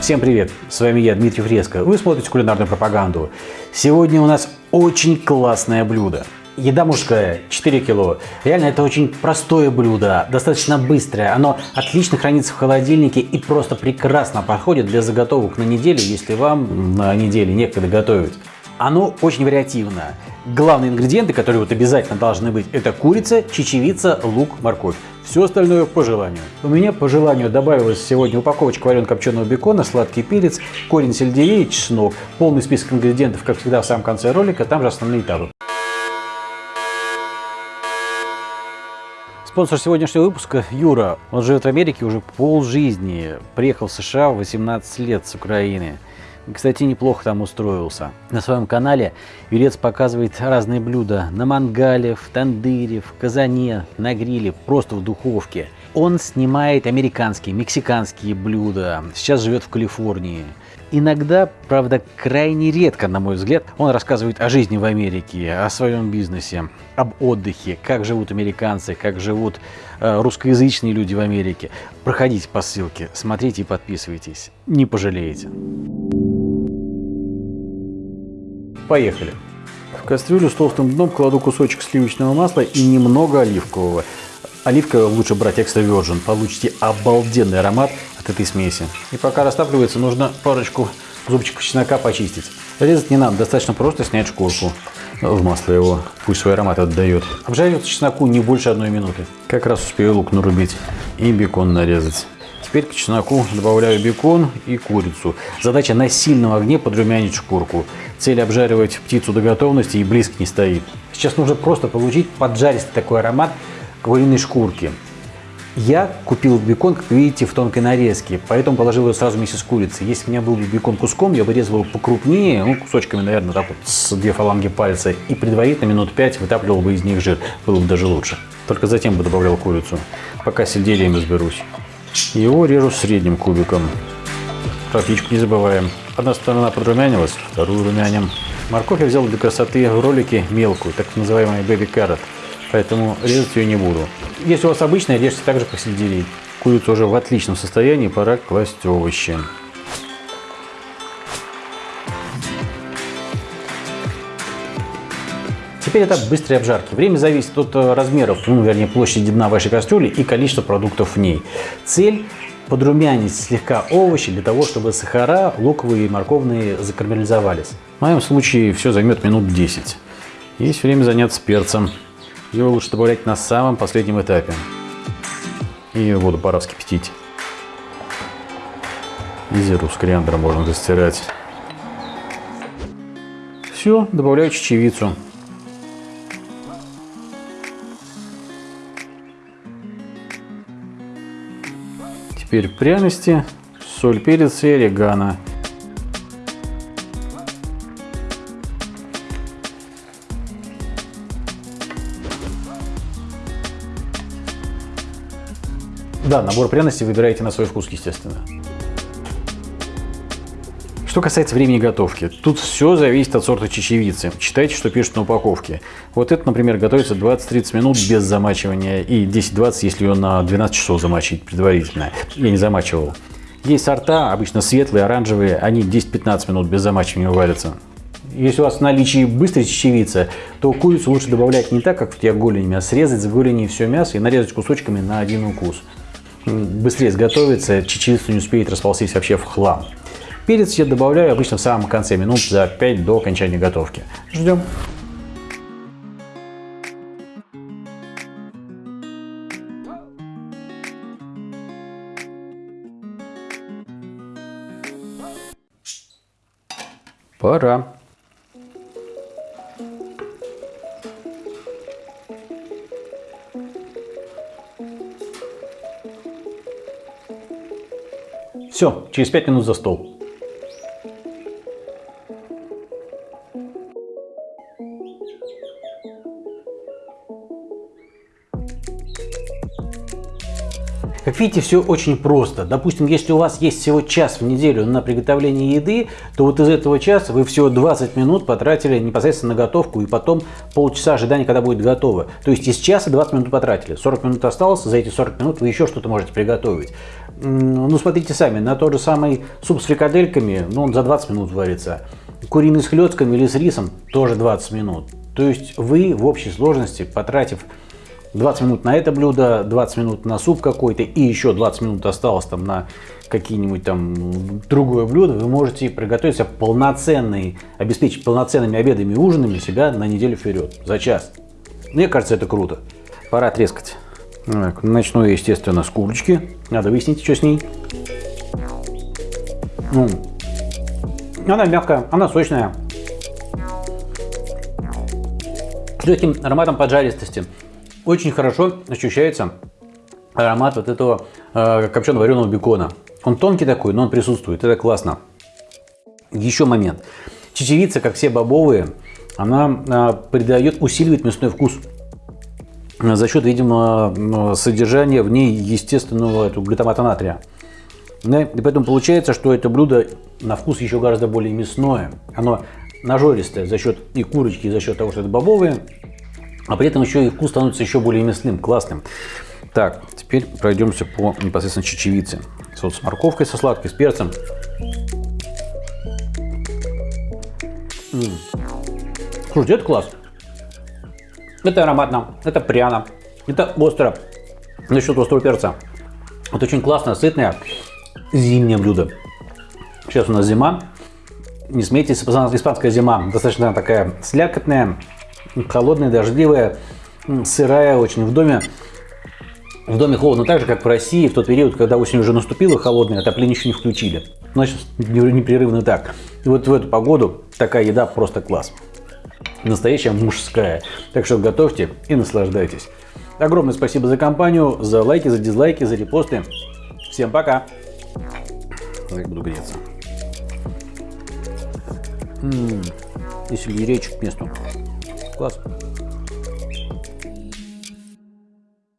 Всем привет! С вами я, Дмитрий Фреско. Вы смотрите кулинарную пропаганду. Сегодня у нас очень классное блюдо. Еда мужская, 4 кило. Реально, это очень простое блюдо, достаточно быстрое. Оно отлично хранится в холодильнике и просто прекрасно подходит для заготовок на неделю, если вам на неделе некогда готовить. Оно очень вариативно. Главные ингредиенты, которые вот обязательно должны быть, это курица, чечевица, лук, морковь. Все остальное по желанию. У меня по желанию добавилась сегодня упаковочка вареного копченого бекона, сладкий перец, корень сельдерея чеснок. Полный список ингредиентов, как всегда, в самом конце ролика, там же основные этапы. Спонсор сегодняшнего выпуска Юра. Он живет в Америке уже полжизни. Приехал в США в 18 лет с Украины. Кстати, неплохо там устроился. На своем канале Юрец показывает разные блюда на мангале, в тандыре, в казане, на гриле, просто в духовке. Он снимает американские, мексиканские блюда. Сейчас живет в Калифорнии. Иногда, правда, крайне редко, на мой взгляд, он рассказывает о жизни в Америке, о своем бизнесе, об отдыхе, как живут американцы, как живут э, русскоязычные люди в Америке. Проходите по ссылке, смотрите и подписывайтесь. Не пожалеете. Поехали. В кастрюлю с толстым дном кладу кусочек сливочного масла и немного оливкового. Оливковое лучше брать экстра virgin, получите обалденный аромат от этой смеси. И пока растапливается, нужно парочку зубчиков чеснока почистить. Резать не надо, достаточно просто снять шкурку в масло его, пусть свой аромат отдает. Обжаривается чесноку не больше одной минуты. Как раз успею лук нарубить и бекон нарезать. Теперь к чесноку добавляю бекон и курицу. Задача на сильном огне подрумянить шкурку. Цель обжаривать птицу до готовности и близко не стоит. Сейчас нужно просто получить поджаристый такой аромат куриной шкурки. Я купил бекон, как видите, в тонкой нарезке, поэтому положил его сразу вместе с курицей. Если у меня был бекон куском, я бы резал его покрупнее, ну, кусочками, наверное, так вот, с две фаланги пальца, и предварительно минут пять вытапливал бы из них жир. Было бы даже лучше. Только затем бы добавлял курицу, пока с сельдереем разберусь. Его режу средним кубиком. Про не забываем. Одна сторона подрумянилась, вторую румяним. Морковь я взял для красоты в ролике мелкую, так называемый baby carrot. Поэтому резать ее не буду. Если у вас обычная, режьте также по сельдерей. Курица уже в отличном состоянии, пора класть овощи. Теперь этап быстрой обжарки. Время зависит от э, размеров, ну, вернее, площади дна вашей кастрюли и количества продуктов в ней. Цель подрумянить слегка овощи для того, чтобы сахара луковые и морковные закарамелизовались. В моем случае все займет минут 10. Есть время заняться перцем. Его лучше добавлять на самом последнем этапе. И воду пора вскипятить. И зиру с кориандром можно застирать. Все, добавляю чечевицу. Теперь пряности, соль, перец и орегано. Да, набор пряностей выбираете на свой вкус, естественно. Что касается времени готовки, тут все зависит от сорта чечевицы. Читайте, что пишут на упаковке. Вот это, например, готовится 20-30 минут без замачивания и 10-20, если ее на 12 часов замочить предварительно. Я не замачивал. Есть сорта, обычно светлые, оранжевые, они 10-15 минут без замачивания варятся. Если у вас в наличии быстрая чечевица, то курицу лучше добавлять не так, как в тех голенями, а срезать с голени все мясо и нарезать кусочками на один укус. Быстрее сготовится, чечевица не успеет расползтись вообще в хлам. Перец я добавляю обычно в самом конце, минут за 5 до окончания готовки. Ждем. Пора. Все, через 5 минут за стол. Как видите, все очень просто. Допустим, если у вас есть всего час в неделю на приготовление еды, то вот из этого часа вы всего 20 минут потратили непосредственно на готовку и потом полчаса ожидания, когда будет готово. То есть из часа 20 минут потратили. 40 минут осталось, за эти 40 минут вы еще что-то можете приготовить. Ну, смотрите сами, на тот же самый суп с фрикадельками, ну, он за 20 минут варится. Куриный с хлестками или с рисом тоже 20 минут. То есть вы в общей сложности, потратив 20 минут на это блюдо, 20 минут на суп какой-то и еще 20 минут осталось там на какие-нибудь там другое блюдо, вы можете приготовить себе полноценный, обеспечить полноценными обедами и ужинами себя на неделю вперед, за час. Мне кажется, это круто. Пора трескать. Так, начну я, естественно, с курочки. Надо выяснить, что с ней. Ну, она мягкая, она сочная. С легким ароматом поджаристости. Очень хорошо ощущается аромат вот этого э, копченого вареного бекона. Он тонкий такой, но он присутствует. Это классно. Еще момент. Чечевица, как все бобовые, она э, придает, усиливает мясной вкус за счет, видимо, содержания в ней естественного глютамата натрия. И поэтому получается, что это блюдо на вкус еще гораздо более мясное. Оно нажористое за счет и курочки, и за счет того, что это бобовые, а при этом еще и вкус становится еще более мясным, классным. Так, теперь пройдемся по непосредственно чечевице. Вот с морковкой, со сладкой, с перцем. М -м. Слушайте, это класс. Это ароматно, это пряно, это остро. Насчет острого перца. Это очень классное, сытное зимнее блюдо. Сейчас у нас зима. Не смейтесь, испанская зима достаточно такая слякотная, холодная, дождливая, сырая очень в доме. В доме холодно так же, как в России, в тот период, когда осень уже наступила холодная, отопление еще не включили. Значит, непрерывно так. И вот в эту погоду такая еда просто класс настоящая мужская. Так что готовьте и наслаждайтесь. Огромное спасибо за компанию, за лайки, за дизлайки, за репосты. Всем пока. Так буду греться. М -м, и сельдерейчик к месту. Класс.